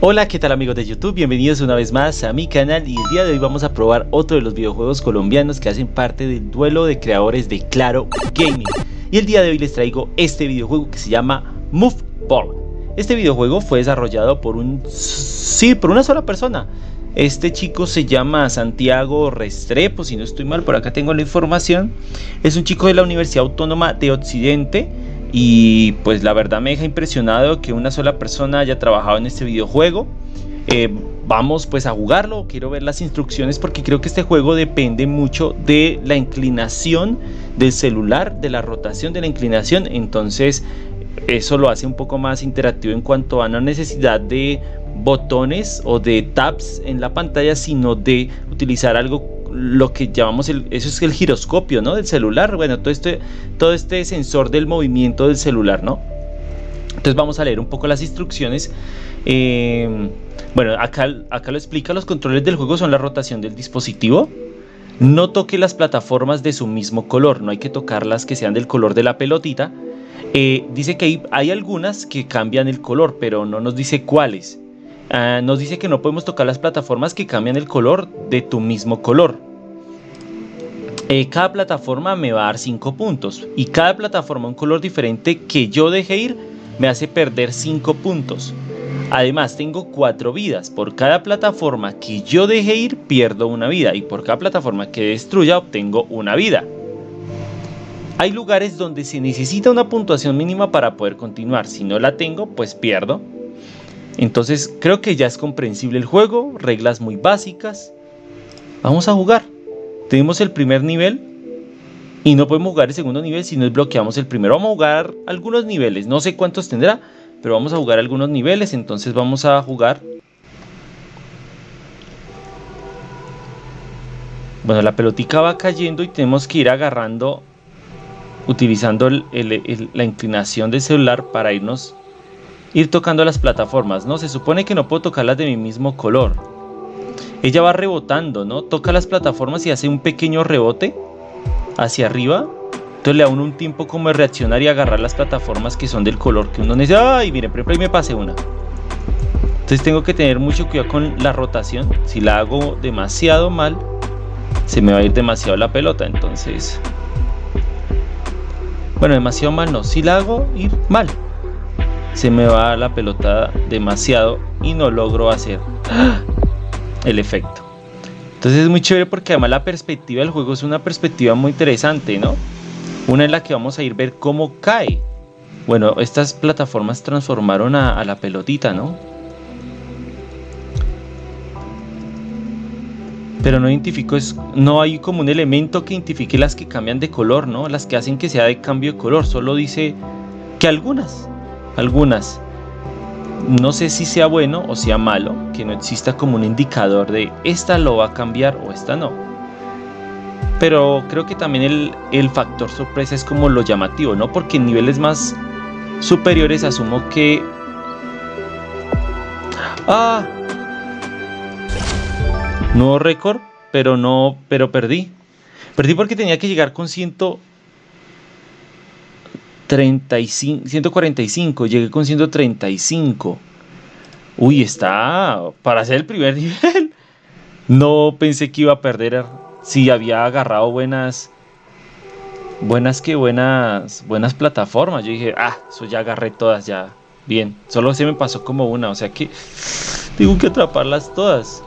Hola, ¿qué tal amigos de YouTube? Bienvenidos una vez más a mi canal y el día de hoy vamos a probar otro de los videojuegos colombianos que hacen parte del duelo de creadores de Claro Gaming. Y el día de hoy les traigo este videojuego que se llama Move Ball. Este videojuego fue desarrollado por un... sí, por una sola persona. Este chico se llama Santiago Restrepo, si no estoy mal, por acá tengo la información. Es un chico de la Universidad Autónoma de Occidente y pues la verdad me deja impresionado que una sola persona haya trabajado en este videojuego. Eh, vamos pues a jugarlo, quiero ver las instrucciones porque creo que este juego depende mucho de la inclinación del celular, de la rotación de la inclinación, entonces eso lo hace un poco más interactivo en cuanto a no necesidad de botones o de tabs en la pantalla, sino de utilizar algo lo que llamamos el, eso es el giroscopio, ¿no? Del celular, bueno, todo este, todo este sensor del movimiento del celular, ¿no? Entonces vamos a leer un poco las instrucciones. Em, bueno, acá, acá lo explica, los controles del juego son la rotación del dispositivo. No toque las plataformas de su mismo color, no hay que tocarlas que sean del color de la pelotita. Eh, dice que hay, hay algunas que cambian el color, pero no nos dice cuáles. Ah, nos dice que no podemos tocar las plataformas que cambian el color de tu mismo color. Eh, cada plataforma me va a dar 5 puntos y cada plataforma un color diferente que yo deje ir me hace perder 5 puntos. Además tengo 4 vidas. Por cada plataforma que yo deje ir pierdo una vida y por cada plataforma que destruya obtengo una vida. Hay lugares donde se necesita una puntuación mínima para poder continuar. Si no la tengo, pues pierdo. Entonces creo que ya es comprensible el juego, reglas muy básicas. Vamos a jugar. Tenemos el primer nivel y no podemos jugar el segundo nivel si no desbloqueamos el primero. Vamos a jugar algunos niveles, no sé cuántos tendrá, pero vamos a jugar algunos niveles. Entonces vamos a jugar. Bueno, la pelotica va cayendo y tenemos que ir agarrando, utilizando la inclinación del celular para irnos ir tocando las plataformas, ¿no? Se supone que no puedo tocarlas de mi mismo color. Ella va rebotando, ¿no? Toca las plataformas y hace un pequeño rebote hacia arriba. Entonces le da uno un tiempo como de reaccionar y agarrar las plataformas que son del color que uno necesita. ¡Ay! Miren, por ahí me pasé una. Entonces tengo que tener mucho cuidado con la rotación. Si la hago demasiado mal, se me va a ir demasiado la pelota. Entonces... Bueno, demasiado mal no. Si la hago ir mal, se me va la pelota demasiado y no logro hacer el efecto. Entonces es muy chévere porque además la perspectiva del juego es una perspectiva muy interesante, ¿no? Una en la que vamos a ir ver cómo cae. Bueno, estas plataformas transformaron a, la pelotita, ¿no? Pero no identifico, es, no hay como un elemento que identifique las que cambian de color, ¿no? Las que hacen que sea de cambio de color, solo dice que algunas algunas. No sé si sea bueno o sea malo que no exista como un indicador de esta lo va a cambiar o esta no. Pero creo que también el, el factor sorpresa es como lo llamativo, ¿no? Porque en niveles más superiores asumo que... ¡Ah! Nuevo récord, pero no, pero perdí. Perdí porque tenía que llegar con ciento 35, 145, llegué con 135. Uy, está para hacer el primer nivel. No pensé que iba a perder si había agarrado buenas buenas que buenas buenas plataformas. Yo dije, "Ah, eso ya agarré todas ya." Bien, solo se me pasó como una, o sea que tengo que atraparlas todas.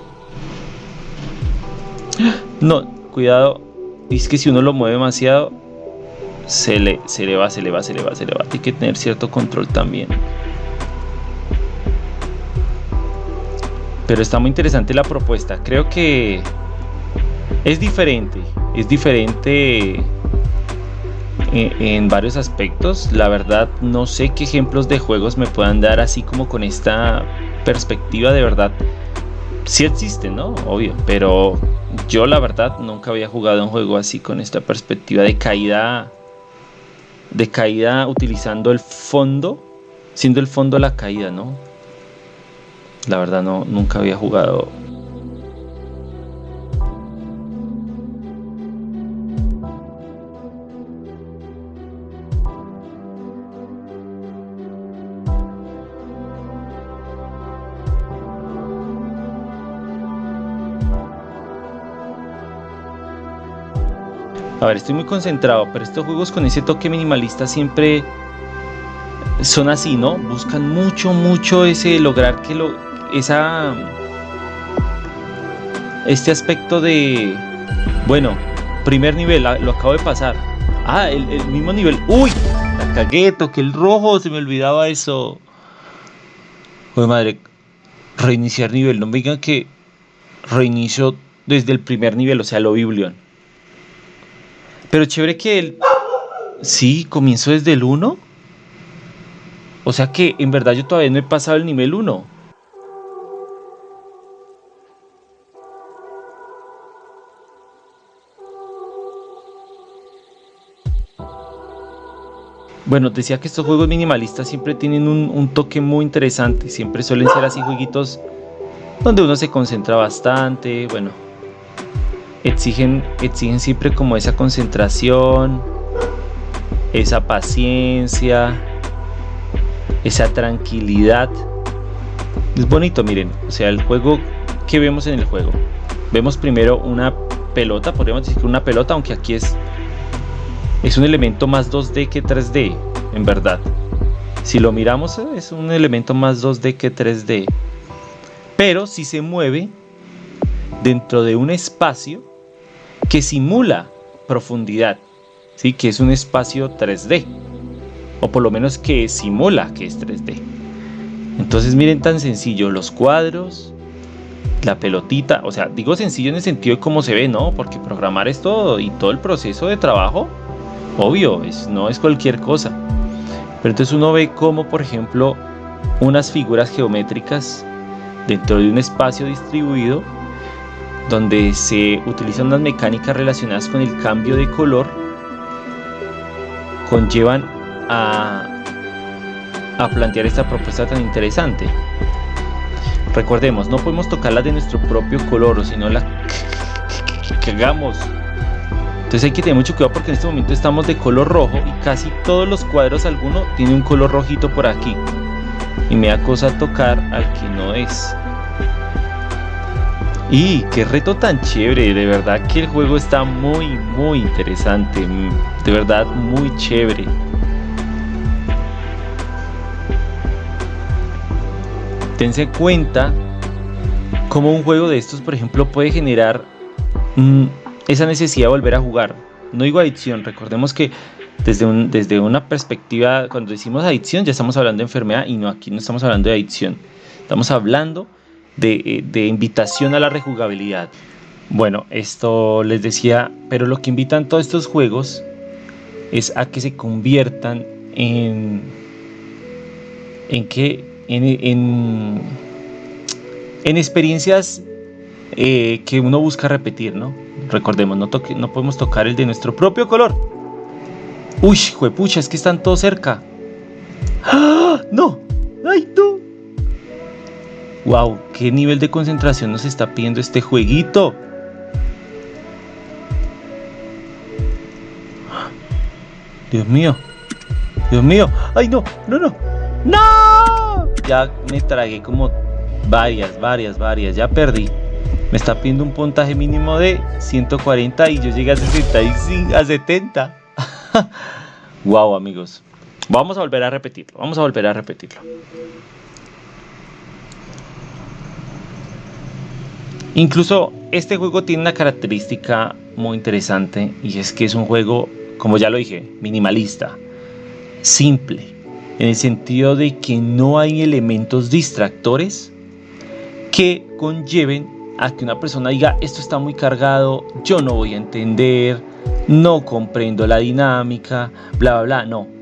No, cuidado. Es que si uno lo mueve demasiado, se le, se le va, se le va, se le va, se le va. Hay que tener cierto control también. Pero está muy interesante la propuesta. Creo que es diferente. Es diferente en, varios aspectos. La verdad no sé qué ejemplos de juegos me puedan dar así como con esta perspectiva de verdad. Sí existen, ¿no? Obvio. Pero yo la verdad nunca había jugado un juego así con esta perspectiva de caída de caída utilizando el fondo, siendo el fondo la caída, ¿no? La verdad no, nunca había jugado A ver, estoy muy concentrado, pero estos juegos con ese toque minimalista siempre son así, ¿no? Buscan mucho, mucho ese lograr que lo esa este aspecto de bueno, primer nivel, lo acabo de pasar. Ah, el, mismo nivel. ¡Uy! La cagué, toqué el rojo, se me olvidaba eso. Joder, madre, reiniciar nivel. No me digan que reinicio desde el primer nivel, o sea, lo Biblion. Pero chévere que él. Sí, comienzo desde el 1. O sea que en verdad yo todavía no he pasado el nivel 1. Bueno, decía que estos juegos minimalistas siempre tienen un, toque muy interesante. Siempre suelen ser así jueguitos donde uno se concentra bastante. Bueno, exigen, exigen siempre como esa concentración, esa paciencia, esa tranquilidad. Es bonito, miren. O sea, el juego que vemos en el juego. Vemos primero una pelota, podríamos decir que una pelota, aunque aquí es es un elemento más 2D que 3D, en verdad. Si lo miramos es un elemento más 2D que 3D. Pero si se mueve dentro de un espacio que simula profundidad, ¿sí? que es un espacio 3D. O por lo menos que simula que es 3D. Entonces miren tan sencillo, los cuadros, la pelotita, o sea, digo sencillo en el sentido de cómo se ve, ¿no? Porque programar esto y todo el proceso de trabajo obvio, es, no es cualquier cosa. Pero entonces uno ve como, por ejemplo, unas figuras geométricas dentro de un espacio distribuido donde se utilizan unas mecánicas relacionadas con el cambio de color conllevan a, plantear esta propuesta tan interesante. Recordemos, no podemos tocarla de nuestro propio color, sino la que hagamos entonces hay que tener mucho cuidado porque en este momento estamos de color rojo y casi todos los cuadros alguno tiene un color rojito por aquí. Y me da cosa tocar al que no es. Y qué reto tan chévere, de verdad que el juego está muy muy interesante, de verdad muy chévere. Tense cuenta cómo un juego de estos, por ejemplo, puede generar esa necesidad de volver a jugar. No digo adicción, recordemos que desde, desde una perspectiva, cuando decimos adicción ya estamos hablando de enfermedad y no aquí no estamos hablando de adicción. Estamos hablando de, eh, de invitación a la rejugabilidad. Bueno, esto les decía, pero lo que invitan todos estos juegos es a que se conviertan en en que en, en, en experiencias eh, que uno busca repetir, ¿no? Recordemos, no, toque, no podemos tocar el de nuestro propio color. Uy, juepucha, es que están todos cerca. ¡Ah! ¡No! ¡Wow! ¿Qué nivel de concentración nos está pidiendo este jueguito? Dios mío. Dios mío. ¡Ay, no! ¡No, no! ¡No! Ya me tragué como varias, varias, varias. Ya perdí. Me está pidiendo un puntaje mínimo de 140 y yo llegué a 65, a 70. wow, amigos. Vamos a volver a repetirlo. Vamos a volver a repetirlo. Incluso este juego tiene una característica muy interesante y es que es un juego, como ya lo dije, minimalista, simple, en el sentido de que no hay elementos distractores que conlleven a que una persona diga esto está muy cargado, yo no voy a entender, no comprendo la dinámica, bla, bla, bla. No.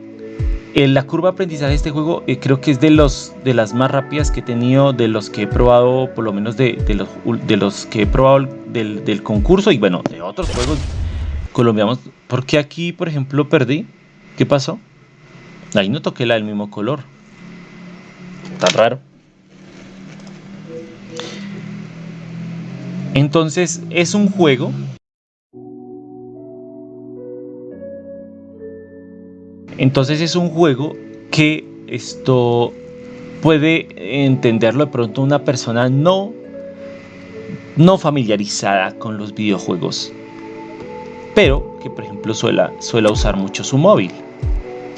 En la curva de aprendizaje de este juego eh, creo que es de, los, de las más rápidas que he tenido, de los que he probado, por lo menos de, los, de los que he probado del, del concurso y bueno, de otros juegos colombianos. porque aquí, por ejemplo, perdí? ¿Qué pasó? Ahí no toqué la del mismo color. Tan raro. Entonces es un juego Entonces es un juego que esto puede entenderlo de pronto una persona no, no familiarizada con los videojuegos. pero que por ejemplo suela, suela usar mucho su móvil.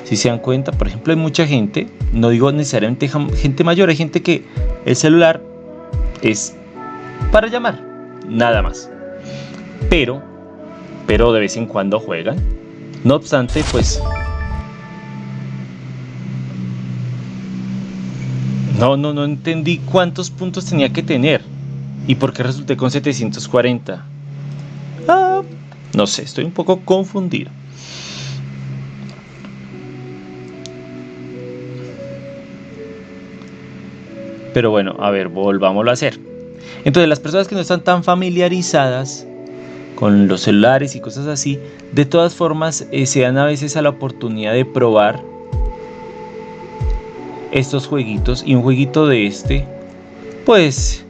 Si se dan cuenta, por ejemplo, hay mucha gente, no digo necesariamente gente mayor, hay gente que el celular es para llamar, nada más. Pero, pero de vez en cuando juegan. No obstante, pues No, no, no entendí cuántos puntos tenía que tener. ¿Y por qué resulté con 740? Ah, no sé, estoy un poco confundido. Pero bueno, a ver, volvámoslo a hacer. Entonces, las personas que no están tan familiarizadas con los celulares y cosas así, de todas formas eh, se dan a veces a la oportunidad de probar estos jueguitos y un jueguito de este pues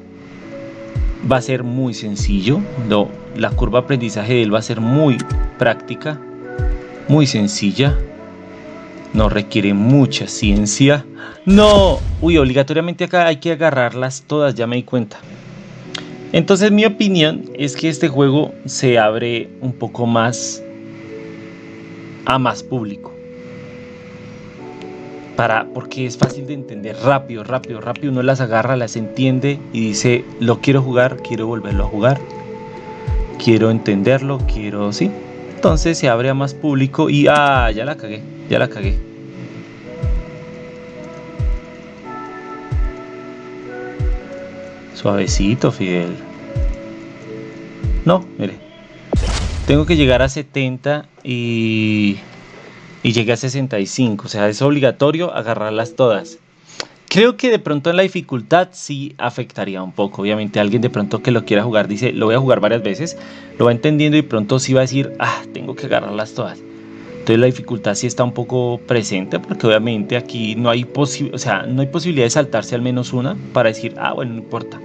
va a ser muy sencillo. No, la curva aprendizaje de él va a ser muy práctica muy sencilla. No requiere mucha ciencia. No uy obligatoriamente acá hay que agarrarlas todas ya me di cuenta. Entonces mi opinión es que este juego se abre un poco más a más público porque es fácil de entender rápido, rápido, rápido. Uno las agarra, las entiende y dice, lo quiero jugar, quiero volverlo a jugar, quiero entenderlo, quiero, sí. Entonces se abre a más público y, ah, ya la cagué, ya la cagué. Suavecito, Fidel. No, mire. Tengo que llegar a 70 y y llegué a 65, o sea, es obligatorio agarrarlas todas. Creo que de pronto en la dificultad sí afectaría un poco. Obviamente alguien de pronto que lo quiera jugar dice, lo voy a jugar varias veces, lo va entendiendo y pronto sí va a decir, ah, tengo que agarrarlas todas. Entonces la dificultad sí está un poco presente porque obviamente aquí no hay, o sea, no hay posibilidad de saltarse al menos una para decir, ah, bueno, no importa.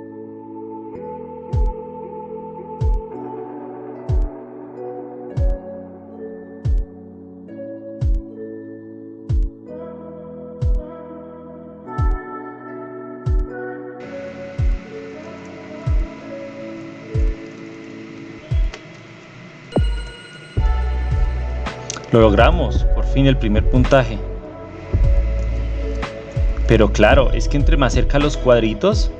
Lo logramos, por fin el primer puntaje. Pero claro, es que entre más cerca los cuadritos,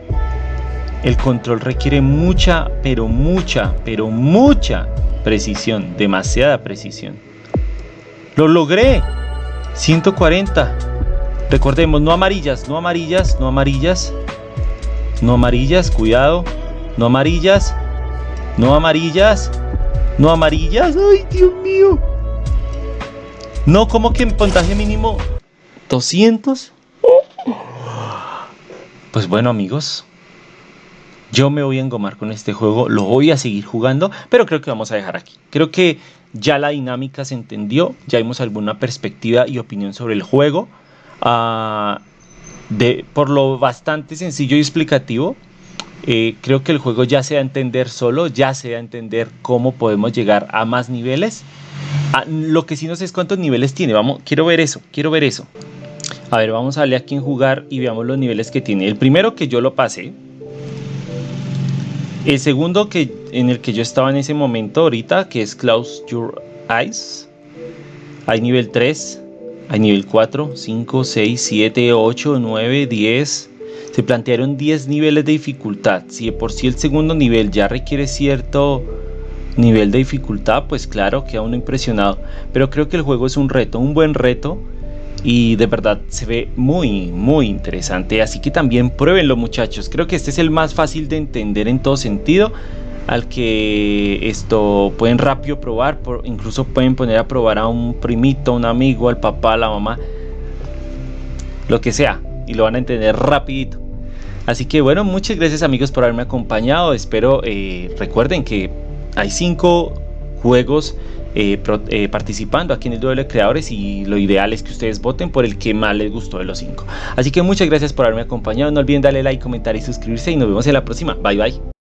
el control requiere mucha, pero mucha, pero mucha precisión, demasiada precisión. ¡Lo logré! 140. Recordemos, no amarillas, no amarillas, no amarillas. No amarillas, cuidado. No amarillas. No amarillas. No amarillas. ¡Ay, Dios mío! No, como que en puntaje mínimo 200. Pues bueno amigos, yo me voy a engomar con este juego, lo voy a seguir jugando, pero creo que vamos a dejar aquí. Creo que ya la dinámica se entendió, ya vimos alguna perspectiva y opinión sobre el juego. Ah, de, por lo bastante sencillo y explicativo, eh, creo que el juego ya se va a entender solo, ya se va a entender cómo podemos llegar a más niveles. Ah, lo que sí no sé es cuántos niveles tiene. Vamos, quiero ver eso, quiero ver eso. A ver, vamos a darle aquí en jugar y veamos los niveles que tiene. El primero que yo lo pasé. El segundo que, en el que yo estaba en ese momento ahorita, que es Close Your Eyes. Hay nivel 3, hay nivel 4, 5, 6, 7, 8, 9, 10. Se plantearon 10 niveles de dificultad. Si de por sí el segundo nivel ya requiere cierto nivel de dificultad, pues claro, queda uno impresionado. Pero creo que el juego es un reto, un buen reto. Y de verdad se ve muy, muy interesante. Así que también pruébenlo muchachos. Creo que este es el más fácil de entender en todo sentido. Al que esto pueden rápido probar. incluso pueden poner a probar a un primito, un amigo, al papá, a la mamá. Lo que sea. Y lo van a entender rapidito. Así que bueno, muchas gracias amigos por haberme acompañado. Espero eh, recuerden que hay cinco juegos eh, eh, participando aquí en el duelo de creadores y lo ideal es que ustedes voten por el que más les gustó de los cinco. Así que muchas gracias por haberme acompañado, no olviden darle like, comentar y suscribirse y nos vemos en la próxima. Bye bye.